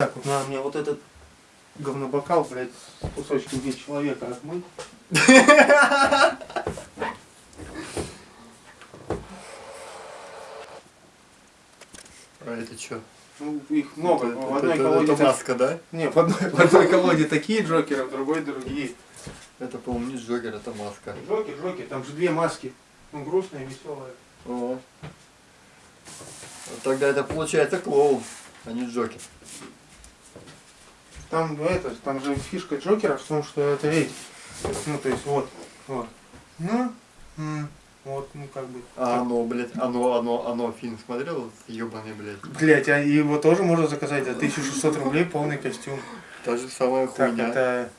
Так, вот надо мне вот этот говнобокал, блядь, с кусочком вид человека отмыть. А это что? Ну, их много. это, в одной это- колоде... это маска, да? Не, в одной, в одной колоде такие джокеры, в другой другие. Это, по-моему, не Джокер, это маска. Джокер, Джокер, там же две маски. Ну, грустная, веселая. О. Тогда это получается клоун, а не Джокер. Там, ну, это, там же фишка Джокера в том, что это эти. Ну, то есть, вот, вот. Ну, вот, ну, как бы. А оно, блядь, оно, оно, оно, фильм смотрел? Ебаный, блядь. Блять, а его тоже можно заказать за 1600 рублей полный костюм. Та же самая Так, хуйня. это...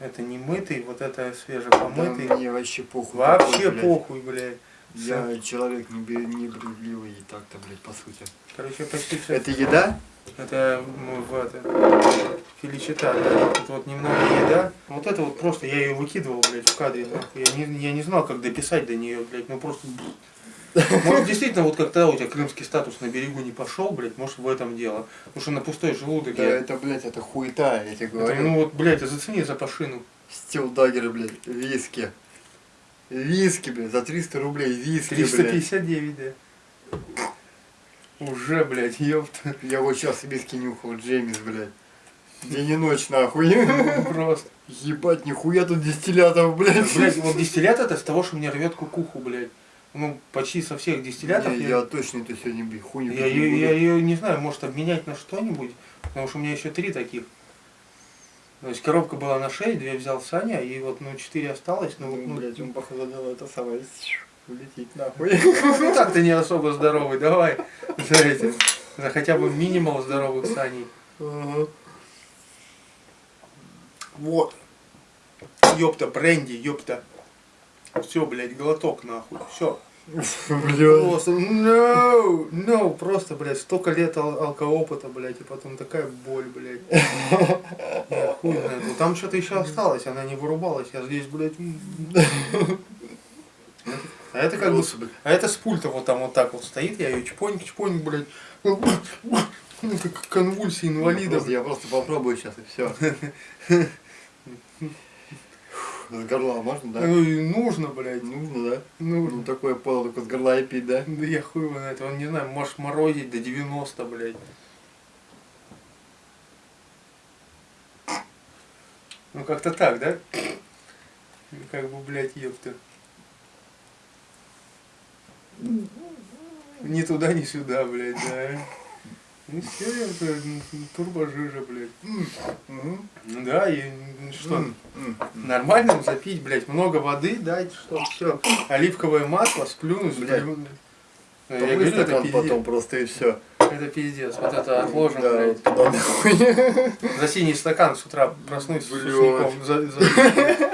Это не мытый, вот это Да свежепомытый. мне вообще похуй. Вообще блядь. похуй, блядь. Я человек не, бе- не брезгливый и так-то, блядь, по сути. Короче, почти все. Это еда? Это ну, в это, филичета, да. Тут вот немного еда. Вот это вот просто, я ее выкидывал, блядь, в кадре. нахуй. Я не, я не знал, как дописать до нее, блядь. Ну просто... Может, действительно, вот как тогда у тебя крымский статус на берегу не пошел, блядь, может, в этом дело. Потому что на пустой желудок Да, я... это, блядь, это хуета, я тебе Это, говорю. ну вот, блядь, зацени за пашину. Стил Даггер, блядь, виски. Виски, блядь, за 300 рублей виски, блядь. 359, да. Уже, блядь, ёпта. Я вот сейчас виски нюхал, Джеймис, блядь. День и ночь, нахуй. Просто. Ебать, нихуя тут дистиллятов, блядь. Блядь, вот дистиллят это с того, что мне рвет кукуху, блядь. Ну, почти со всех дистиллятов. Не, я- я точно это сегодня, блядь, хуйню Я буду. я ее не знаю, может обменять на что-нибудь, потому что у меня еще три таких. То есть коробка была на 6, две взял Саня, и вот ну 4 осталось, ну, Ну, ну, блядь, он, походу, надо это самое улететь, нахуй. ну так ты не особо здоровый, давай за эти, за хотя бы минимал здоровых Саней. Вот. Ёпта, бренди, ёпта. Все, блядь, глоток нахуй, все. Просто, no, no, просто, блядь, столько лет ал- алкоопыта, блядь, и потом такая боль, блядь. Я хуй знает. Ну, Там что-то еще осталось, она не вырубалась, я здесь, блядь. А это как бы, а это с пульта вот там вот так вот стоит, я ее чпоньк, чпоньк, блядь. Ну, Как конвульсии инвалида, Просто- Я просто попробую сейчас и все. С горла можно, да? Ну, и нужно, блядь, Нужно, да? нужно. Ну такое пойло только с горла и пить, да? Да я хуй его знает, он не знаю, может морозить до 90, блядь. Ну как-то так, да? Как бы, блядь, ёпта. Ни туда, ни сюда, блядь, да. Ну все, ёпта, турбожижа, блядь. Мгм. Ну да, и м, что? М, м. Нормально запить, блядь, много воды дать, что все. Оливковое масло, сплюнуть, Блядь. сплюнуть. Ну, Я говорю, это пиздец. потом просто и все. Это пиздец. Вот это отложим, Да, блядь. нахуй. За синий стакан с утра проснусь с Блядь. сусликом. За, за-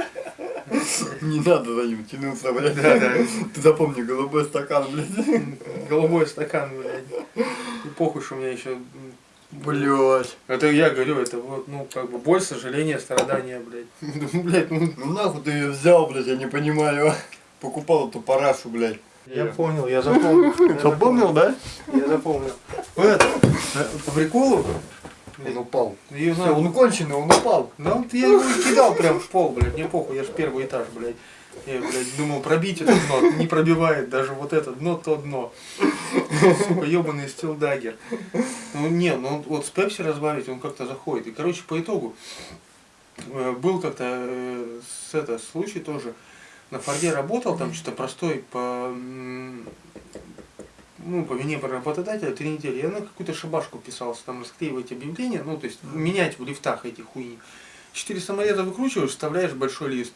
Не надо за ним тянуться, блядь. Да, да. Ты запомни, голубой стакан, блядь. Голубой стакан, блядь. И похуй, что у меня еще... Блядь. Это я говорю, это вот, ну, как бы боль, сожаление, страдания, блядь. Ну, блядь, ну... Ну нахуй ты ее взял, блядь, я не понимаю. Покупал эту парашу, блядь. Я понял, я запомнил. Запомнил, да? Я запомнил. Это, э, по приколу, Он упал. ее Все, он конченый, он упал. Ну, я его кидал прям в пол, блядь, мне похуй, я ж первый этаж, блядь. Я, блядь, думал, пробить это дно, не пробивает даже вот это дно, то дно. Сука, ебаный стилдагер. Ну, не, ну вот с пепси разбавить он как-то заходит. И, короче, по итогу, э, был как-то э, с это, случай тоже, на Форде работал, там что-то простой по, ну, по вине работодателя три недели. Я на какую-то шабашку писался, там расклеивать объявления, ну, то есть менять в лифтах эти хуйни. Четыре самореза выкручиваешь, вставляешь большой лист.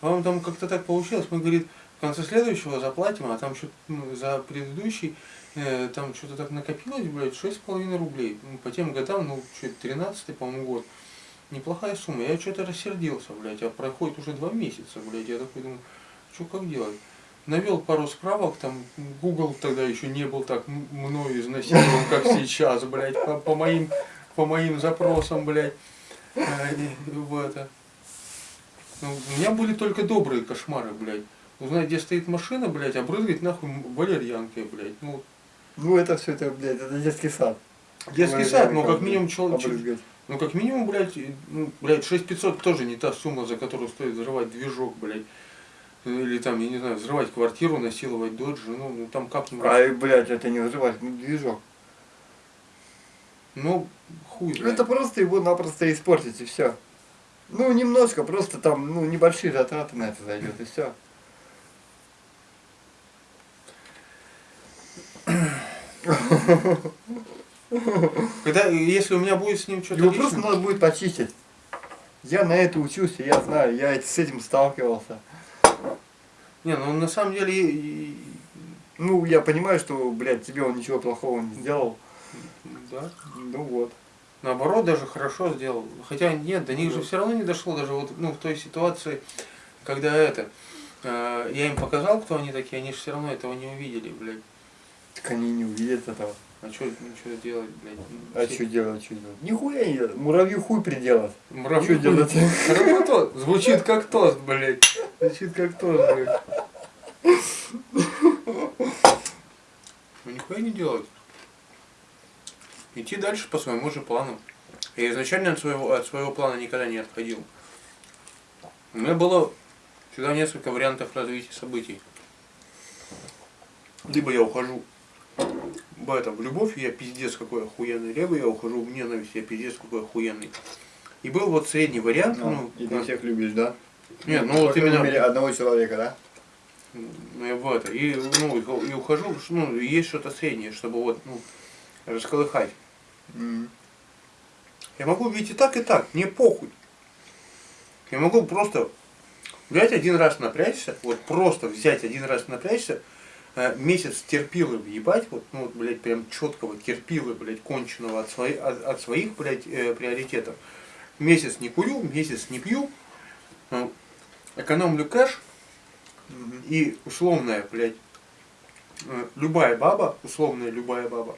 Вам там как-то так получилось, мы, говорит, в конце следующего заплатим, а там что-то ну, за предыдущий, э, там что-то так накопилось, блядь, шесть с половиной рублей. Ну, по тем годам, ну, что тринадцатый, по-моему, год. Неплохая сумма. Я что-то рассердился, блядь, а проходит уже два месяца, блядь. Я такой думаю, что как делать? Навел пару справок, там Google тогда еще не был так мною изнасилован, как сейчас, блядь, по, по моим, по моим запросам, блядь. И в это. Ну, у меня были только добрые кошмары, блядь. Узнать, где стоит машина, блядь, обрызгать нахуй валерьянкой, блядь. Ну, Ну это все, это, блядь, это детский сад. Детский сад, ну как минимум человек... Ну как минимум, блядь, ну, блядь, 6500 тоже не та сумма, за которую стоит взрывать движок, блядь. Или там, я не знаю, взрывать квартиру, насиловать дочь, жену, ну там как-нибудь. Ай, блядь, это не взрывать, ну движок. Ну, хуй знает. Это просто его напросто испортить и все. Ну, немножко, просто там, ну, небольшие затраты на это зайдет и все. Когда, если у меня будет с ним что-то Его личное- просто надо будет почистить. Я на это учусь, и я знаю, я с этим сталкивался. Не, ну на самом деле, Ну, я понимаю, что, блядь, тебе он ничего плохого не сделал. да. Ну вот. Наоборот, даже хорошо сделал. Хотя нет, до них же все равно не дошло, даже вот ну, в той ситуации, когда это. э, я им показал, кто они такие, они же все равно этого не увидели, блядь. Так они не увидят этого. А что ну, делать, блядь? А что делать, что делать? Нихуя не делать. Муравью хуй приделать. Муравью Чё делать? Работа звучит как тост, блядь. Звучит как тост, блядь. Ну нихуя не делать. Идти дальше по своему же плану. Я изначально от своего, от своего плана никогда не отходил. У меня было всегда несколько вариантов развития событий. Либо я ухожу в, это, в любовь, я пиздец какой охуенный, либо я ухожу в ненависть, я пиздец какой охуенный. И был вот средний вариант, ну, и на- ты всех любишь, да? Нет, ну По вот именно мере, одного человека, да? ну, я в это. И, ну, и, хо- и ухожу, ну, и есть что-то среднее, чтобы вот, ну, расколыхать. Я могу видеть и так, и так, мне похуй. Я могу просто взять один раз напрячься, вот просто взять один раз напрячься, э, месяц терпилы въебать, вот, ну, вот, блядь, прям четкого терпилы, блядь, конченого от, свои, от, от своих, блядь, э, приоритетов. Месяц не курю, месяц не пью, э, экономлю кэш. И условная, блядь, э, любая баба, условная любая баба,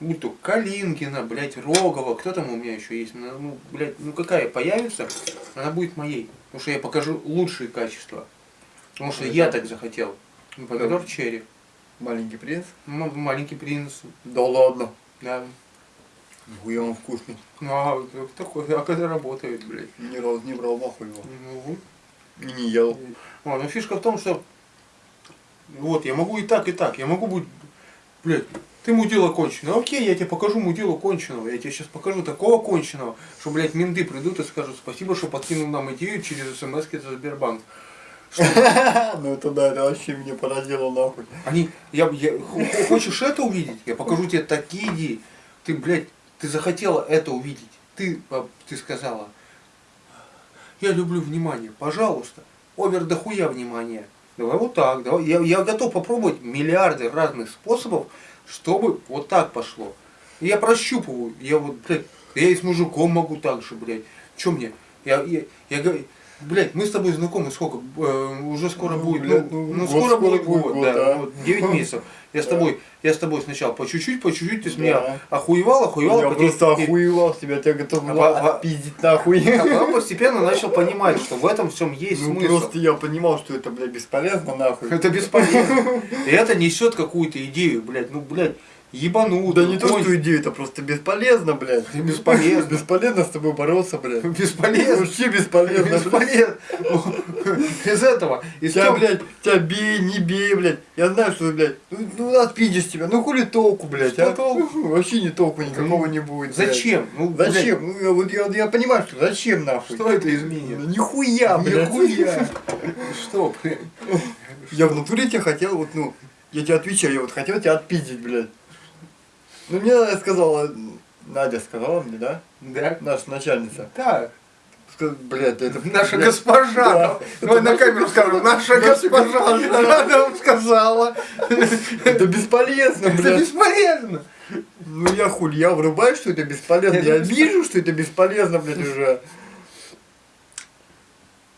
будь то Калинкина, блядь, Рогова, кто там у меня еще есть, ну, ну, блядь, ну какая появится, она будет моей. Потому что я покажу лучшие качества. Потому что я так захотел. Ну, Помидор черри. Маленький принц? Ну, Маленький принц. Да ладно. Да. Нихуя он вкусный. Ну, а такой, а когда работает, блядь. Ни разу не брал нахуй его. Ну. И не ел. А, но фишка в том, что вот, я могу и так, и так. Я могу быть, блядь, ты мудила конченого. Окей, я тебе покажу мудилу конченого. Я тебе сейчас покажу такого конченого, что, блядь, менты придут и скажут спасибо, что подкинул нам идею через смс за Сбербанк. Ну это да, это вообще меня поразило нахуй. Они, я, я, хо- хо- хочешь это увидеть? Я покажу тебе такие идеи. Ты, блядь, ты захотела это увидеть. Ты, а, ты сказала, я люблю внимание, пожалуйста, овер дохуя внимания. Давай вот так, давай. Я, я готов попробовать миллиарды разных способов, чтобы вот так пошло. Я прощупываю, я вот, блядь, я и с мужиком могу так же, блядь. Че мне? Я, я, я говорю, блядь, мы с тобой знакомы сколько? Э, уже скоро Ну, будет, блядь, ну, ну, ну, скоро скоро будет год, год, да, да. вот 9 месяцев. Я с тобой, я с тобой сначала по чуть-чуть, по чуть-чуть, ты с меня охуевал, охуевал, Я просто охуевал с тебя, тебя готов А был отпиздить нахуй. а потом постепенно начал понимать, что в этом всем есть Ну смысл. просто я понимал, что это, блядь, бесполезно нахуй. Это бесполезно. И это несет какую-то идею, блядь, ну, блядь, ебанутую. Да не то, что идея, это просто бесполезно, блядь. Бесполезно. Бесполезно с тобой бороться, блядь. Бесполезно. Вообще бесполезно. Бесполезно. Из этого. Из Тебя, блядь, тебя бей, не бей, блядь. Я знаю, что, блядь, ну, ну отпидешь тебя. Ну хули толку, блядь, а? толку? Вообще не толку никакого не будет. Зачем? Ну, Зачем? Ну, я, вот я, я понимаю, что зачем нахуй. Что это изменит? Ну, Нихуя, блядь. Нихуя. Что, блядь? Я в натуре тебя хотел, вот, ну, я тебе отвечаю, я вот хотел тебя отпиздить, блядь. Ну, мне сказала, Надя сказала мне, да? Да. Наша начальница. Да. Блядь, это... Наша блядь, госпожа. Да. Давай Это на камеру скажем. Наша госпожа. Она нам сказала. Это бесполезно, Это блядь. бесполезно. Ну я хуй, я врубаю, что это бесполезно. Это Я вижу, что это бесполезно, блядь, уже.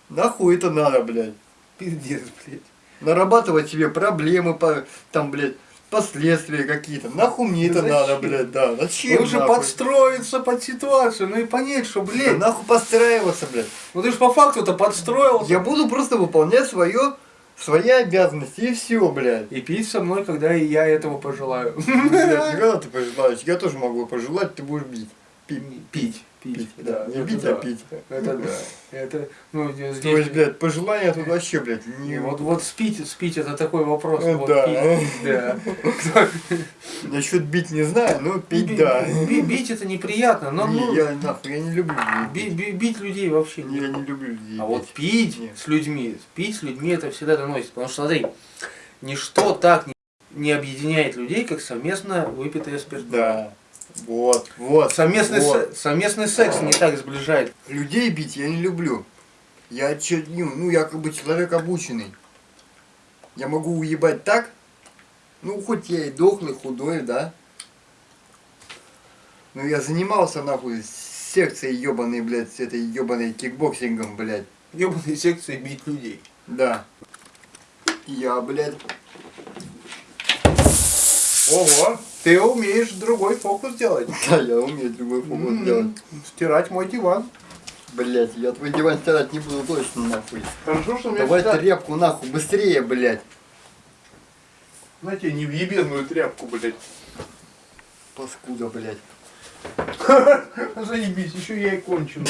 Нахуй это надо, блядь. Пиздец, блядь. Нарабатывать себе проблемы, по, там, блядь, последствия какие-то. Нахуй мне это Зачем? надо, блядь, да. Зачем? Лучше нахуй? подстроиться под ситуацию, ну и понять, что, Да блядь, нахуй подстраиваться, блядь. ну ты же по факту-то подстроился. Я буду просто выполнять свое свои обязанности и все, блядь. И пить со мной, когда и я этого пожелаю. Блядь, когда ты пожелаешь? Я тоже могу пожелать, ты будешь бить. Пить. Да. Не бить, да. а пить. Это да. Это, ну, здесь... То есть, блядь, пожелания тут вообще, блядь, Не, не... вот, вот спить, спить это такой вопрос. Э, вот да. пить, да. Насчет бить не знаю, но пить да. би- Бить это неприятно, но Не, ну, я нахуй, я не люблю бить людей вообще бить. Я не. не люблю людей. А вот пить Нет. с людьми, пить с людьми это всегда доносит. Потому что смотри, ничто так не- не объединяет людей, как совместно выпитое спиртное. Да. Вот, вот. Совместный, вот. се- совместный секс не так сближает. Людей бить я не люблю. Я че, ну, ну, я как бы человек обученный. Я могу уебать так, ну, хоть я и дохлый, худой, да. Но я занимался, нахуй, секцией ебаной, блядь, с этой ебаной кикбоксингом, блядь. Ебаные секции бить людей. Да. Я, блядь, Ого, ты умеешь другой фокус делать. да, я умею другой фокус делать. Стирать мой диван. Блядь, я твой диван стирать не буду точно, нахуй. Хорошо, что у меня Давай всегда- тряпку, нахуй, быстрее, блядь. Знаете, не в ебеную тряпку, блядь. Паскуда, блядь. Заебись, еще я и кончу.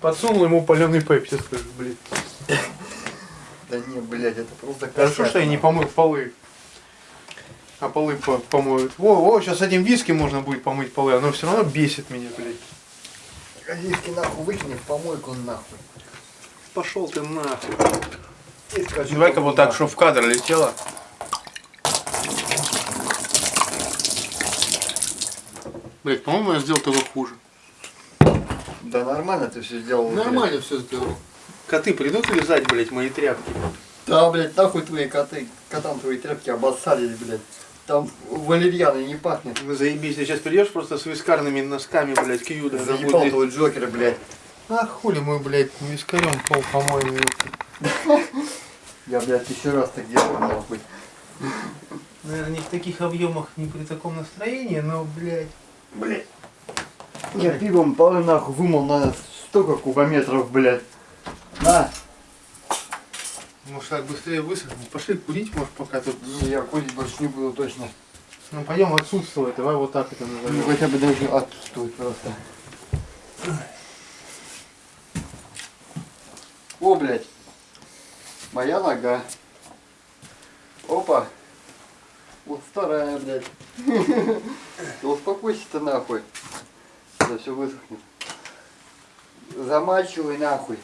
Подсунул ему паленый пепси, скажи, блядь. Да не, блядь, это просто Хорошо, что я не помыл полы. А полы по- помоют. Во, во, сейчас этим виски можно будет помыть полы, оно все равно бесит меня, блядь. Газетки нахуй выкини в помойку нахуй. Пошел ты нахуй. Давай-ка вот так, чтобы в кадр летело. Блять, по-моему, я сделал того хуже. Да нормально ты все сделал. блядь. все сделал. Коты придут лизать, блять, мои тряпки. Да, блядь, нахуй твои коты, котам твои тряпки обоссались, блядь. Там валерьяной не пахнет. Ну, Заебись, ты сейчас придешь просто с вискарными носками, блядь, к Юда. Заебал твой Джокер, блядь. А хули мы, блядь, вискарем пол помоем. Я, блядь, еще раз так делаю, нахуй. Наверное, не в таких объемах, не при таком настроении, но, блядь. Блядь. Я пивом полы нахуй вымыл на столько кубометров, блядь. На. Может так быстрее высохнет. Пошли курить, может, пока тут. Не, я курить больше не буду точно. Ну пойдем отсутствовать, давай вот так это Ну назовем. хотя бы даже отсутствует просто. О, блядь. Моя нога. Опа. Вот вторая, блядь. Ты успокойся-то нахуй. Это все высохнет. Замачивай нахуй.